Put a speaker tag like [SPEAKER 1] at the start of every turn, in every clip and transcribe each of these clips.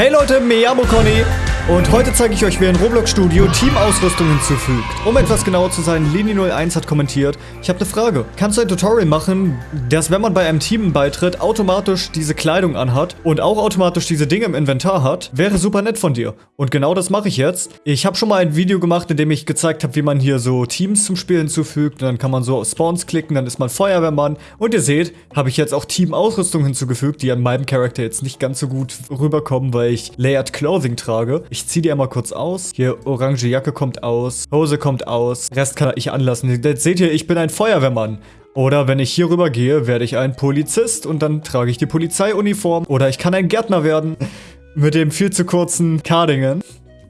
[SPEAKER 1] Hey Leute, Miyamo Conny und heute zeige ich euch, wie ein Roblox Studio Teamausrüstung hinzufügt. Um etwas genauer zu sein, Lini01 hat kommentiert, ich habe eine Frage. Kannst du ein Tutorial machen, das, wenn man bei einem Team beitritt, automatisch diese Kleidung anhat und auch automatisch diese Dinge im Inventar hat? Wäre super nett von dir. Und genau das mache ich jetzt. Ich habe schon mal ein Video gemacht, in dem ich gezeigt habe, wie man hier so Teams zum Spiel hinzufügt. Und dann kann man so auf Spawns klicken, dann ist man Feuerwehrmann. Und ihr seht, habe ich jetzt auch Teamausrüstung hinzugefügt, die an meinem Charakter jetzt nicht ganz so gut rüberkommen, weil ich Layered Clothing trage. Ich ziehe die einmal kurz aus. Hier, orange Jacke kommt aus. Hose kommt aus. Rest kann ich anlassen. Jetzt seht ihr, ich bin ein Feuerwehrmann. Oder wenn ich hier rüber gehe, werde ich ein Polizist und dann trage ich die Polizeiuniform. Oder ich kann ein Gärtner werden mit dem viel zu kurzen Cardingen.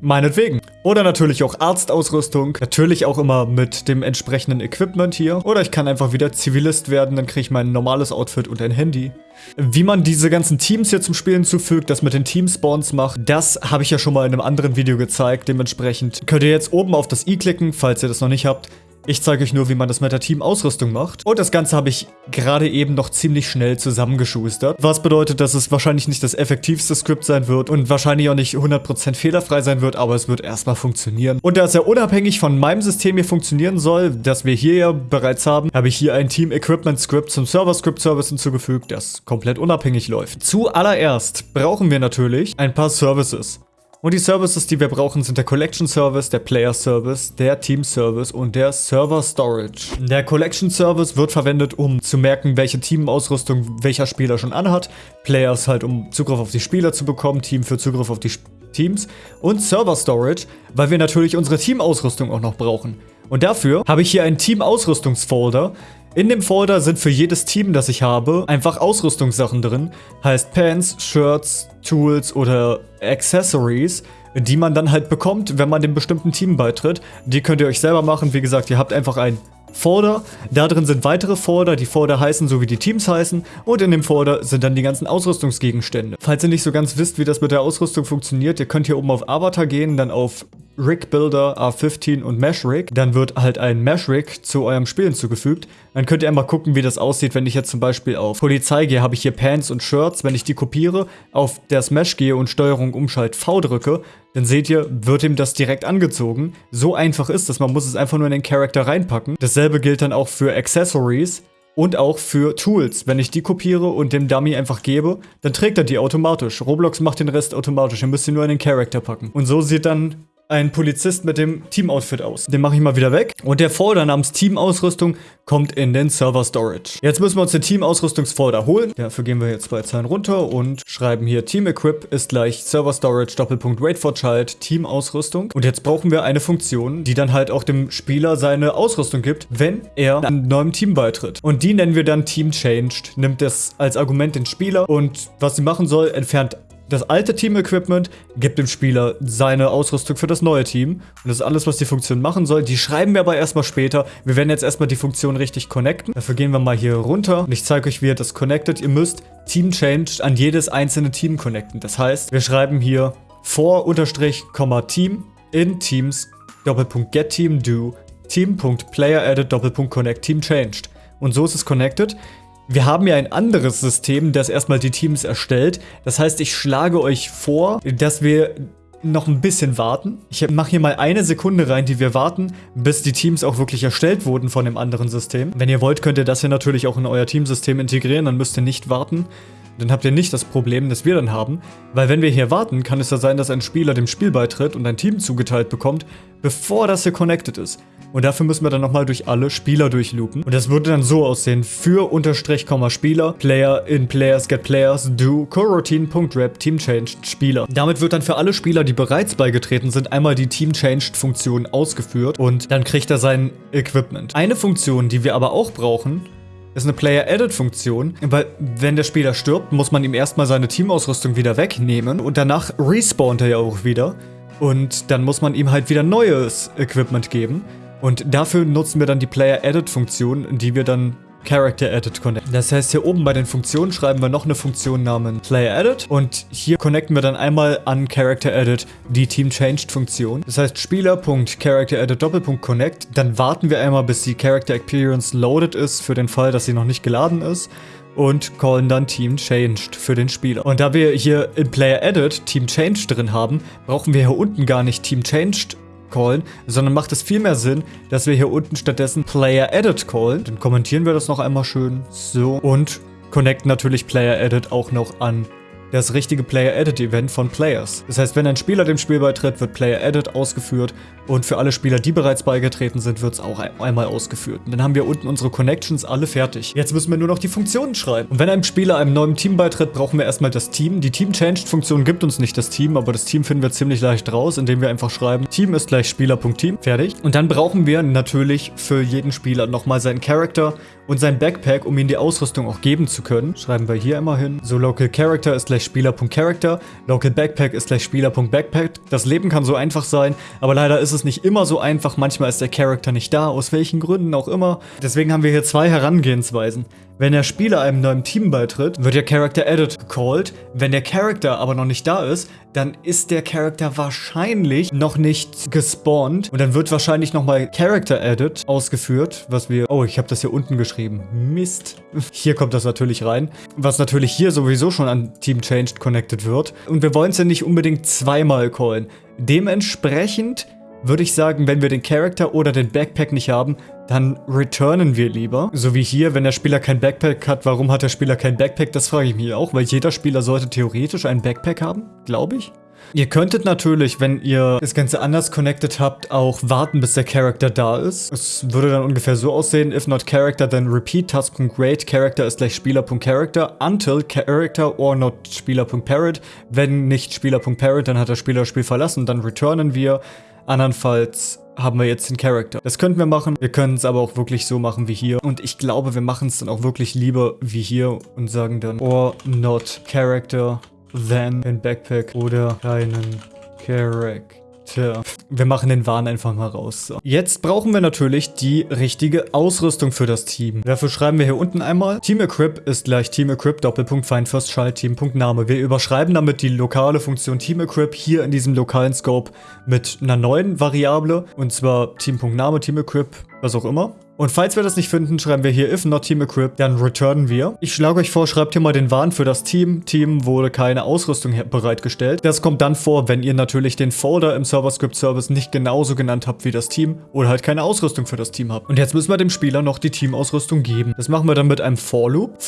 [SPEAKER 1] Meinetwegen. Oder natürlich auch Arztausrüstung. Natürlich auch immer mit dem entsprechenden Equipment hier. Oder ich kann einfach wieder Zivilist werden, dann kriege ich mein normales Outfit und ein Handy. Wie man diese ganzen Teams hier zum Spielen zufügt, das mit den Team-Spawns macht, das habe ich ja schon mal in einem anderen Video gezeigt. Dementsprechend könnt ihr jetzt oben auf das i klicken, falls ihr das noch nicht habt. Ich zeige euch nur, wie man das mit der Team-Ausrüstung macht. Und das Ganze habe ich gerade eben noch ziemlich schnell zusammengeschustert. Was bedeutet, dass es wahrscheinlich nicht das effektivste Skript sein wird und wahrscheinlich auch nicht 100% fehlerfrei sein wird, aber es wird erstmal funktionieren. Und da es ja unabhängig von meinem System hier funktionieren soll, das wir hier ja bereits haben, habe ich hier ein Team-Equipment-Skript zum Server-Script-Service hinzugefügt, das komplett unabhängig läuft. Zuallererst brauchen wir natürlich ein paar Services. Und die Services, die wir brauchen, sind der Collection Service, der Player Service, der Team Service und der Server Storage. Der Collection Service wird verwendet, um zu merken, welche Teamausrüstung welcher Spieler schon anhat. Players halt, um Zugriff auf die Spieler zu bekommen, Team für Zugriff auf die Teams. Und Server Storage, weil wir natürlich unsere Teamausrüstung auch noch brauchen. Und dafür habe ich hier einen Team-Ausrüstungsfolder, in dem Folder sind für jedes Team, das ich habe, einfach Ausrüstungssachen drin. Heißt Pants, Shirts, Tools oder Accessories, die man dann halt bekommt, wenn man dem bestimmten Team beitritt. Die könnt ihr euch selber machen. Wie gesagt, ihr habt einfach ein Folder. Da drin sind weitere Folder. Die Folder heißen so, wie die Teams heißen. Und in dem Folder sind dann die ganzen Ausrüstungsgegenstände. Falls ihr nicht so ganz wisst, wie das mit der Ausrüstung funktioniert, ihr könnt hier oben auf Avatar gehen, dann auf Rig Builder A15 und Mesh Rig, dann wird halt ein Mesh Rig zu eurem Spiel hinzugefügt. Dann könnt ihr einmal gucken, wie das aussieht, wenn ich jetzt zum Beispiel auf Polizei gehe, habe ich hier Pants und Shirts. Wenn ich die kopiere, auf das Mesh gehe und Steuerung Umschalt V drücke, dann seht ihr, wird ihm das direkt angezogen. So einfach ist das, man muss es einfach nur in den Charakter reinpacken. Dasselbe gilt dann auch für Accessories und auch für Tools. Wenn ich die kopiere und dem Dummy einfach gebe, dann trägt er die automatisch. Roblox macht den Rest automatisch. Ihr müsst sie nur in den Charakter packen. Und so sieht dann ein Polizist mit dem Team-Outfit aus. Den mache ich mal wieder weg. Und der Folder namens Team-Ausrüstung kommt in den Server-Storage. Jetzt müssen wir uns den Team-Ausrüstungsfolder holen. Dafür gehen wir jetzt zwei Zeilen runter und schreiben hier Team-Equip ist gleich Server-Storage Doppelpunkt Wait for Child Team-Ausrüstung. Und jetzt brauchen wir eine Funktion, die dann halt auch dem Spieler seine Ausrüstung gibt, wenn er einem neuen Team beitritt. Und die nennen wir dann Team Changed. Nimmt das als Argument den Spieler und was sie machen soll, entfernt das alte Team-Equipment gibt dem Spieler seine Ausrüstung für das neue Team. Und das ist alles, was die Funktion machen soll. Die schreiben wir aber erstmal später. Wir werden jetzt erstmal die Funktion richtig connecten. Dafür gehen wir mal hier runter und ich zeige euch, wie ihr das connectet. Ihr müsst Team Changed an jedes einzelne Team connecten. Das heißt, wir schreiben hier vor unterstrich, Team in Teams Doppelpunkt get Team do Team.player added Doppelpunkt connect Team changed. Und so ist es connected. Wir haben ja ein anderes System, das erstmal die Teams erstellt. Das heißt, ich schlage euch vor, dass wir noch ein bisschen warten. Ich mache hier mal eine Sekunde rein, die wir warten, bis die Teams auch wirklich erstellt wurden von dem anderen System. Wenn ihr wollt, könnt ihr das hier natürlich auch in euer Teamsystem integrieren, dann müsst ihr nicht warten. Dann habt ihr nicht das Problem, das wir dann haben, weil wenn wir hier warten, kann es ja sein, dass ein Spieler dem Spiel beitritt und ein Team zugeteilt bekommt, bevor das hier connected ist. Und dafür müssen wir dann nochmal durch alle Spieler durchloopen. Und das würde dann so aussehen. Für Unterstrich, Spieler, Player in Players get Players, do coroutine.rep Team Changed Spieler. Damit wird dann für alle Spieler, die bereits beigetreten sind, einmal die Team Changed Funktion ausgeführt und dann kriegt er sein Equipment. Eine Funktion, die wir aber auch brauchen, ist eine Player-Edit-Funktion, weil wenn der Spieler stirbt, muss man ihm erstmal seine Teamausrüstung wieder wegnehmen und danach respawnt er ja auch wieder und dann muss man ihm halt wieder neues Equipment geben. Und dafür nutzen wir dann die Player-Edit-Funktion, die wir dann Character Edit connecten. Das heißt, hier oben bei den Funktionen schreiben wir noch eine Funktion namens Player Edit und hier connecten wir dann einmal an Character Edit die Team Changed Funktion. Das heißt, Spieler.Character Edit Doppelpunkt Connect, dann warten wir einmal, bis die Character Experience loaded ist, für den Fall, dass sie noch nicht geladen ist. und callen dann Team Changed für den Spieler. Und da wir hier in Player Edit Team Changed drin haben, brauchen wir hier unten gar nicht Team Changed callen, sondern macht es viel mehr Sinn, dass wir hier unten stattdessen Player Edit callen. Dann kommentieren wir das noch einmal schön. So. Und connecten natürlich Player Edit auch noch an das richtige Player-Edit-Event von Players. Das heißt, wenn ein Spieler dem Spiel beitritt, wird Player-Edit ausgeführt und für alle Spieler, die bereits beigetreten sind, wird es auch einmal ausgeführt. Und dann haben wir unten unsere Connections alle fertig. Jetzt müssen wir nur noch die Funktionen schreiben. Und wenn ein Spieler einem neuen Team beitritt, brauchen wir erstmal das Team. Die Team-Changed-Funktion gibt uns nicht das Team, aber das Team finden wir ziemlich leicht raus, indem wir einfach schreiben, Team ist gleich Spieler.team. Fertig. Und dann brauchen wir natürlich für jeden Spieler nochmal seinen Charakter und sein Backpack, um ihm die Ausrüstung auch geben zu können. Schreiben wir hier immer hin. So, Local Character ist gleich Spieler.Character, Local Backpack ist gleich Spieler.Backpack. Das Leben kann so einfach sein, aber leider ist es nicht immer so einfach. Manchmal ist der Charakter nicht da, aus welchen Gründen auch immer. Deswegen haben wir hier zwei Herangehensweisen. Wenn der Spieler einem neuen Team beitritt, wird der Character Edit gecallt. Wenn der Character aber noch nicht da ist, dann ist der Character wahrscheinlich noch nicht gespawnt. Und dann wird wahrscheinlich nochmal Character Edit ausgeführt, was wir... Oh, ich habe das hier unten geschrieben. Mist. Hier kommt das natürlich rein. Was natürlich hier sowieso schon an Team Changed connected wird. Und wir wollen es ja nicht unbedingt zweimal callen. Dementsprechend würde ich sagen, wenn wir den Charakter oder den Backpack nicht haben, dann returnen wir lieber. So wie hier, wenn der Spieler kein Backpack hat, warum hat der Spieler kein Backpack? Das frage ich mich auch, weil jeder Spieler sollte theoretisch ein Backpack haben, glaube ich. Ihr könntet natürlich, wenn ihr das Ganze anders connected habt, auch warten, bis der Charakter da ist. Es würde dann ungefähr so aussehen, if not character, then repeat task.rate, character ist gleich Spieler.character, until character or not Spieler.parent. Wenn nicht Spieler.parent, dann hat der Spieler das Spiel verlassen, dann returnen wir. Andernfalls haben wir jetzt den Charakter. Das könnten wir machen. Wir können es aber auch wirklich so machen wie hier. Und ich glaube, wir machen es dann auch wirklich lieber wie hier und sagen dann or not character, then in Backpack oder keinen Character. Tja, wir machen den Wahn einfach mal raus. So. Jetzt brauchen wir natürlich die richtige Ausrüstung für das Team. Dafür schreiben wir hier unten einmal, Team Equip ist gleich Team Equip, Doppelpunkt, Find First Child, Team.name. Wir überschreiben damit die lokale Funktion Team Equip hier in diesem lokalen Scope mit einer neuen Variable, und zwar Team.name, Team Equip, was auch immer. Und falls wir das nicht finden, schreiben wir hier if not team equipped, dann returnen wir. Ich schlage euch vor, schreibt hier mal den Warn für das Team. Team wurde keine Ausrüstung bereitgestellt. Das kommt dann vor, wenn ihr natürlich den Folder im Server-Script Service nicht genauso genannt habt wie das Team oder halt keine Ausrüstung für das Team habt. Und jetzt müssen wir dem Spieler noch die Teamausrüstung geben. Das machen wir dann mit einem for Loop.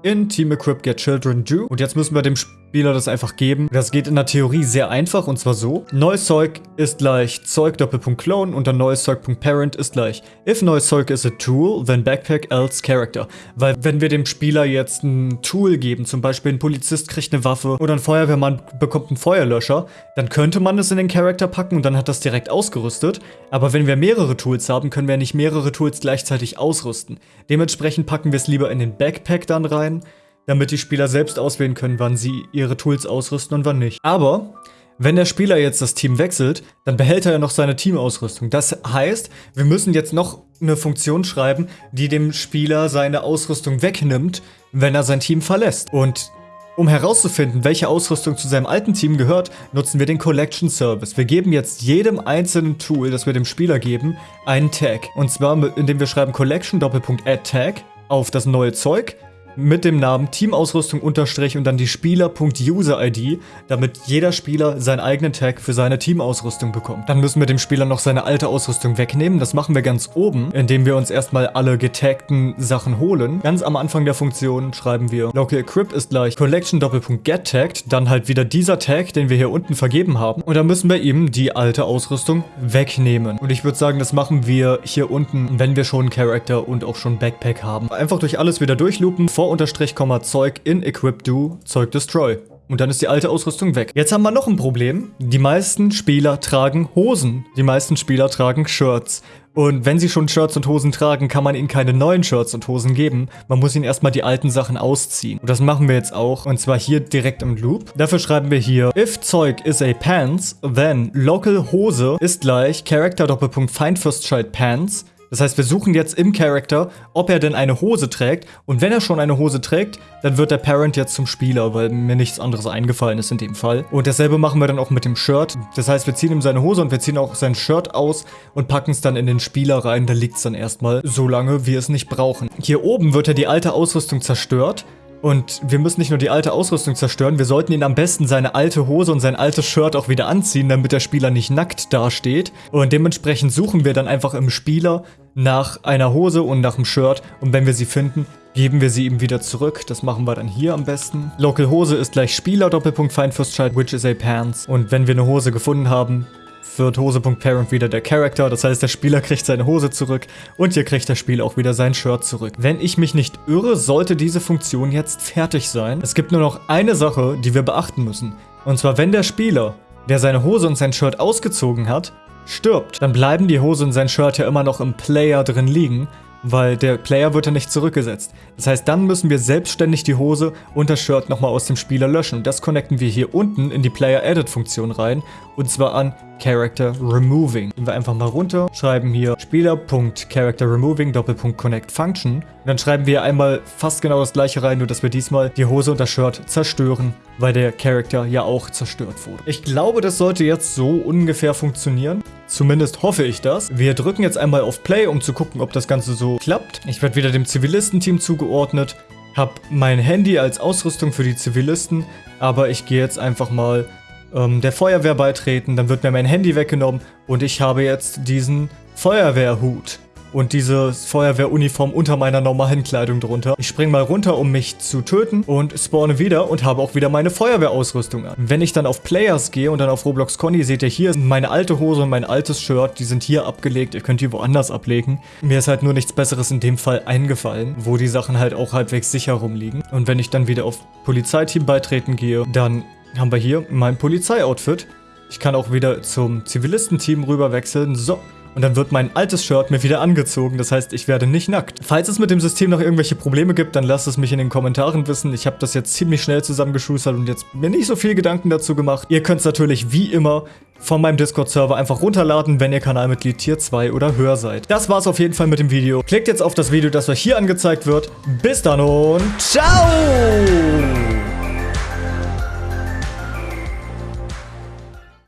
[SPEAKER 1] Zeug in Team Equip Get Children Do. Und jetzt müssen wir dem Spieler das einfach geben. Das geht in der Theorie sehr einfach und zwar so. Neues Zeug ist gleich Zeug Doppelpunkt Clone und dann neues Zeug.parent ist gleich if neues Zeug is a tool, then Backpack else Character. Weil wenn wir dem Spieler jetzt ein Tool geben, zum Beispiel ein Polizist kriegt eine Waffe oder ein Feuerwehrmann bekommt einen Feuerlöscher, dann könnte man es in den Charakter packen und dann hat das direkt ausgerüstet. Aber wenn wir mehrere Tools haben, können wir nicht mehrere Tools gleichzeitig ausrüsten. Dementsprechend packen wir es lieber in den Backpack dann rein sein, damit die Spieler selbst auswählen können, wann sie ihre Tools ausrüsten und wann nicht. Aber wenn der Spieler jetzt das Team wechselt, dann behält er ja noch seine Teamausrüstung. Das heißt, wir müssen jetzt noch eine Funktion schreiben, die dem Spieler seine Ausrüstung wegnimmt, wenn er sein Team verlässt. Und um herauszufinden, welche Ausrüstung zu seinem alten Team gehört, nutzen wir den Collection Service. Wir geben jetzt jedem einzelnen Tool, das wir dem Spieler geben, einen Tag. Und zwar, indem wir schreiben Collection Doppelpunkt Add Tag auf das neue Zeug mit dem Namen Teamausrüstung unterstrich und dann die Spieler.user-ID, damit jeder Spieler seinen eigenen Tag für seine Teamausrüstung bekommt. Dann müssen wir dem Spieler noch seine alte Ausrüstung wegnehmen. Das machen wir ganz oben, indem wir uns erstmal alle getagten Sachen holen. Ganz am Anfang der Funktion schreiben wir Local Equip ist gleich Collection Doppelpunkt Get Tagged, dann halt wieder dieser Tag, den wir hier unten vergeben haben. Und dann müssen wir ihm die alte Ausrüstung wegnehmen. Und ich würde sagen, das machen wir hier unten, wenn wir schon Character und auch schon Backpack haben. Einfach durch alles wieder durchloopen, vor Unterstrich, Zeug in Equip Do, Zeug Destroy. Und dann ist die alte Ausrüstung weg. Jetzt haben wir noch ein Problem. Die meisten Spieler tragen Hosen. Die meisten Spieler tragen Shirts. Und wenn sie schon Shirts und Hosen tragen, kann man ihnen keine neuen Shirts und Hosen geben. Man muss ihnen erstmal die alten Sachen ausziehen. Und das machen wir jetzt auch. Und zwar hier direkt im Loop. Dafür schreiben wir hier, if Zeug is a pants, then local Hose ist gleich Character Doppelpunkt Child Pants Das heißt, wir suchen jetzt im Charakter, ob er denn eine Hose trägt. Und wenn er schon eine Hose trägt, dann wird der Parent jetzt zum Spieler, weil mir nichts anderes eingefallen ist in dem Fall. Und dasselbe machen wir dann auch mit dem Shirt. Das heißt, wir ziehen ihm seine Hose und wir ziehen auch sein Shirt aus und packen es dann in den Spieler rein. Da liegt es dann erstmal so lange, wie wir es nicht brauchen. Hier oben wird ja die alte Ausrüstung zerstört. Und wir müssen nicht nur die alte Ausrüstung zerstören, wir sollten ihn am besten seine alte Hose und sein altes Shirt auch wieder anziehen, damit der Spieler nicht nackt dasteht. Und dementsprechend suchen wir dann einfach im Spieler nach einer Hose und nach einem Shirt. Und wenn wir sie finden, geben wir sie ihm wieder zurück. Das machen wir dann hier am besten. Local Hose ist gleich Spieler, Doppelpunkt Find First Child, which is a Pants. Und wenn wir eine Hose gefunden haben, wird Hose.parent wieder der Character, das heißt der Spieler kriegt seine Hose zurück und hier kriegt der Spieler auch wieder sein Shirt zurück. Wenn ich mich nicht irre, sollte diese Funktion jetzt fertig sein. Es gibt nur noch eine Sache, die wir beachten müssen. Und zwar, wenn der Spieler, der seine Hose und sein Shirt ausgezogen hat, stirbt, dann bleiben die Hose und sein Shirt ja immer noch im Player drin liegen weil der Player wird ja nicht zurückgesetzt. Das heißt, dann müssen wir selbstständig die Hose und das Shirt nochmal aus dem Spieler löschen. Und das connecten wir hier unten in die Player Edit Funktion rein und zwar an Character Removing. Gehen wir einfach mal runter, schreiben hier Spieler.Character Removing Doppelpunkt Connect Function und dann schreiben wir einmal fast genau das gleiche rein, nur dass wir diesmal die Hose und das Shirt zerstören, weil der Charakter ja auch zerstört wurde. Ich glaube, das sollte jetzt so ungefähr funktionieren. Zumindest hoffe ich das. Wir drücken jetzt einmal auf Play, um zu gucken, ob das Ganze so klappt. Ich werde wieder dem Zivilistenteam zugeordnet, habe mein Handy als Ausrüstung für die Zivilisten, aber ich gehe jetzt einfach mal ähm, der Feuerwehr beitreten, dann wird mir mein Handy weggenommen und ich habe jetzt diesen Feuerwehrhut und diese Feuerwehruniform unter meiner normalen Kleidung drunter. Ich springe mal runter, um mich zu töten und spawne wieder und habe auch wieder meine Feuerwehrausrüstung an. Wenn ich dann auf Players gehe und dann auf Roblox Conny, seht ihr hier meine alte Hose und mein altes Shirt, die sind hier abgelegt. Ihr könnt die woanders ablegen. Mir ist halt nur nichts besseres in dem Fall eingefallen, wo die Sachen halt auch halbwegs sicher rumliegen. Und wenn ich dann wieder auf Polizeiteam beitreten gehe, dann haben wir hier mein Polizeioutfit. Ich kann auch wieder zum Zivilistenteam rüber wechseln. So, und dann wird mein altes Shirt mir wieder angezogen, das heißt, ich werde nicht nackt. Falls es mit dem System noch irgendwelche Probleme gibt, dann lasst es mich in den Kommentaren wissen. Ich habe das jetzt ziemlich schnell zusammengeschustert und jetzt mir nicht so viel Gedanken dazu gemacht. Ihr könnt es natürlich wie immer von meinem Discord-Server einfach runterladen, wenn ihr Kanalmitglied Tier 2 oder höher seid. Das war's auf jeden Fall mit dem Video. Klickt jetzt auf das Video, das euch hier angezeigt wird. Bis dann und ciao!